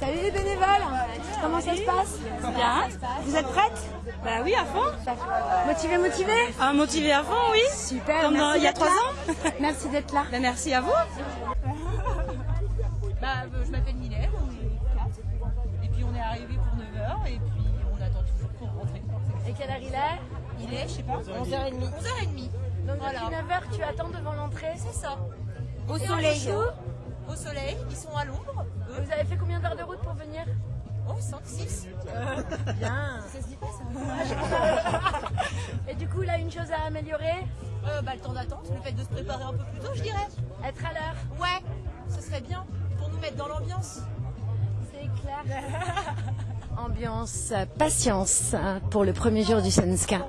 Salut les bénévoles Comment ça se passe? Bien. Vous êtes prêtes? Bah oui, à fond. Motivée, motivée? Ah, motivé à fond, oui. Super, Comme dans- merci il y a trois ans. Merci d'être là. Bah, merci à vous. Bah, euh, je m'appelle Mylène, on est 4. Et puis on est arrivé pour 9h et puis on attend toujours pour rentrer. Et quelle heure il est? Il est, je sais pas, 11h30. 11h30. Donc Voilà. depuis 9h, tu attends devant l'entrée? C'est ça. Au Et soleil. Au soleil, 106. Euh, bien. Ça se dit pas ça Et du coup, là, une chose à améliorer euh, bah, Le temps d'attente, le fait de se préparer un peu plus tôt, je dirais. Être à l'heure Ouais, ce serait bien pour nous mettre dans l'ambiance. C'est clair. Ambiance, patience hein, pour le premier jour du Senska.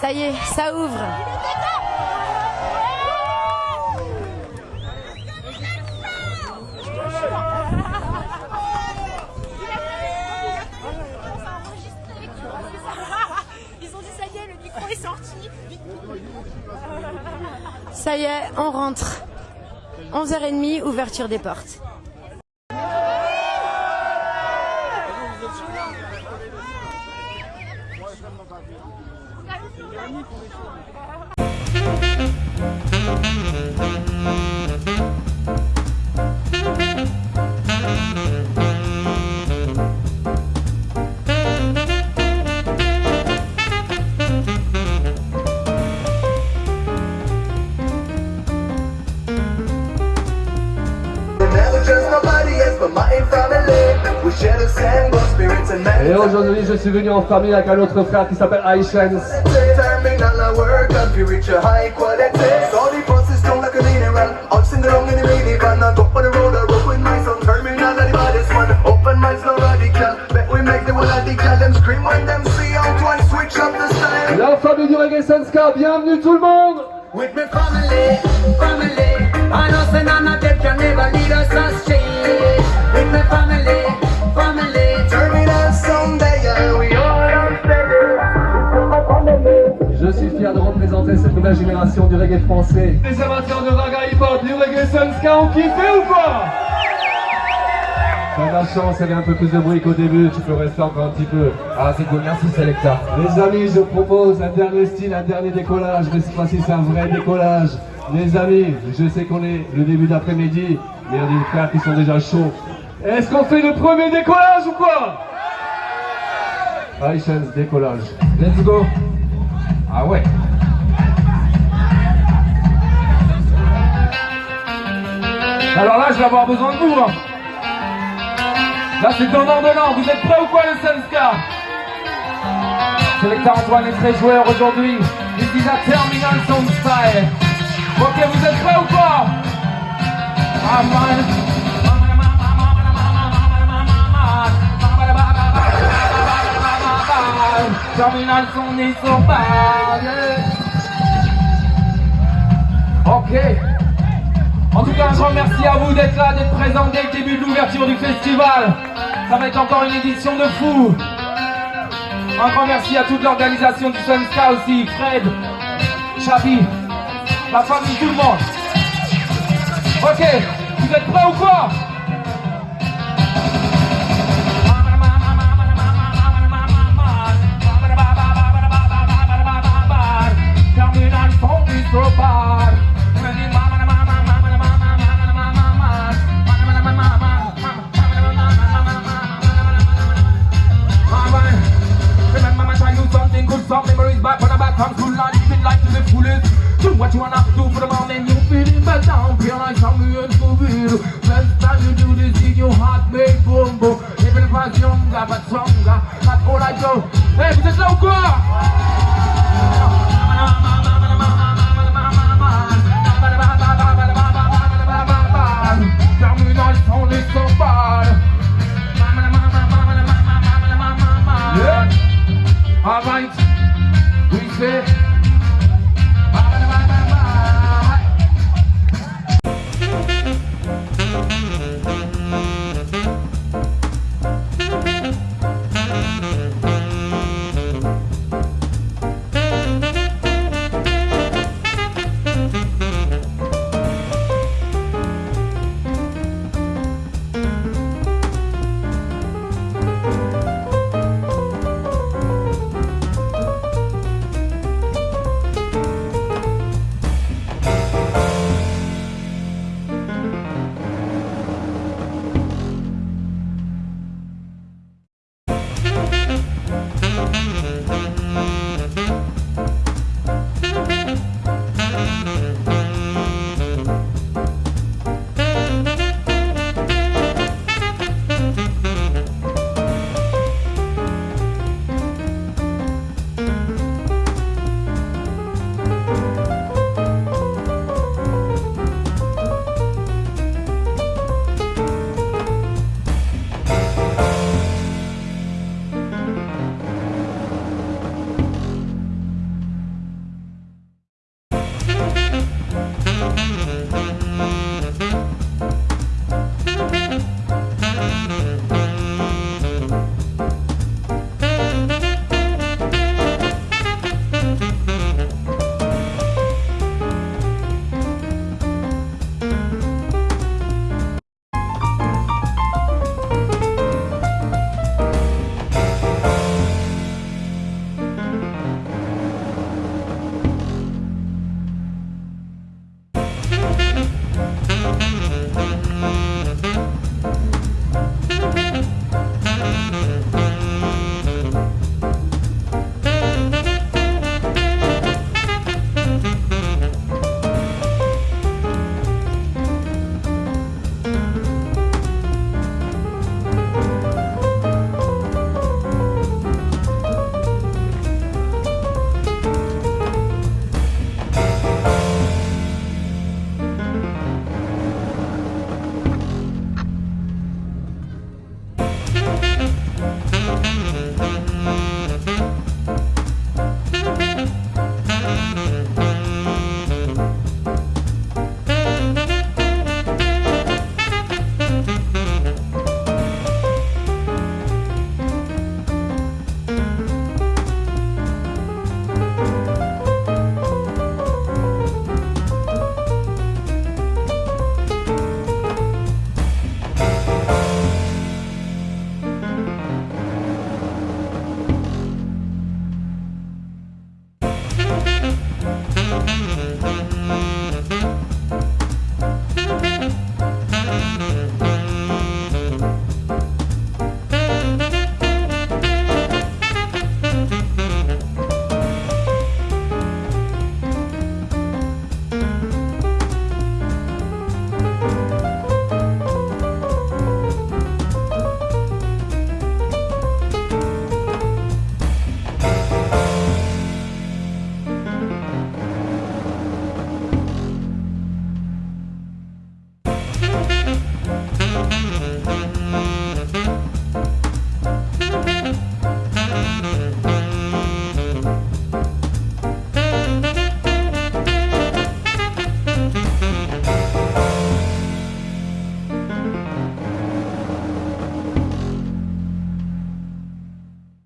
Ça y est, ça ouvre. Y est, on rentre. 11h30, ouverture des portes. World radical. Them scream when them see out one switch up the style. La famille du Reggae Senska, bienvenue tout le monde With family, family. I représenter cette nouvelle génération du reggae français. Les amateurs de raga hip-hop, du Reggae Senska ont kiffé ou pas? T'as de la chance, il y avait un peu plus de bruit qu'au début, tu peux rester encore un petit peu. Ah, c'est cool, merci Selecta. Les amis, je propose un dernier style, un dernier décollage, mais cette fois-ci c'est un vrai décollage. Les amis, je sais qu'on est le début d'après-midi, mais il y a des frères qui sont déjà chauds. Est-ce qu'on fait le premier décollage ou quoi? Aïchens, décollage. Let's go Ah ouais Alors là, je vais avoir besoin de vous. hein. Là, c'est donnant donnant. Vous êtes prêts ou quoi, le Sunska Sélecteur Antoine est très joueur aujourd'hui. This is a terminal sound. Ok, vous êtes prêts ou pas Ah. Terminal son sur Ok. En tout cas, un grand merci à vous d'être là, d'être présents dès le début de l'ouverture du festival. Ça va être encore une édition de fou. Un grand merci à toute l'organisation du Sunska aussi, Fred, Chabi, la famille, tout le monde. Ok, vous êtes prêts ou quoi? All right, we say.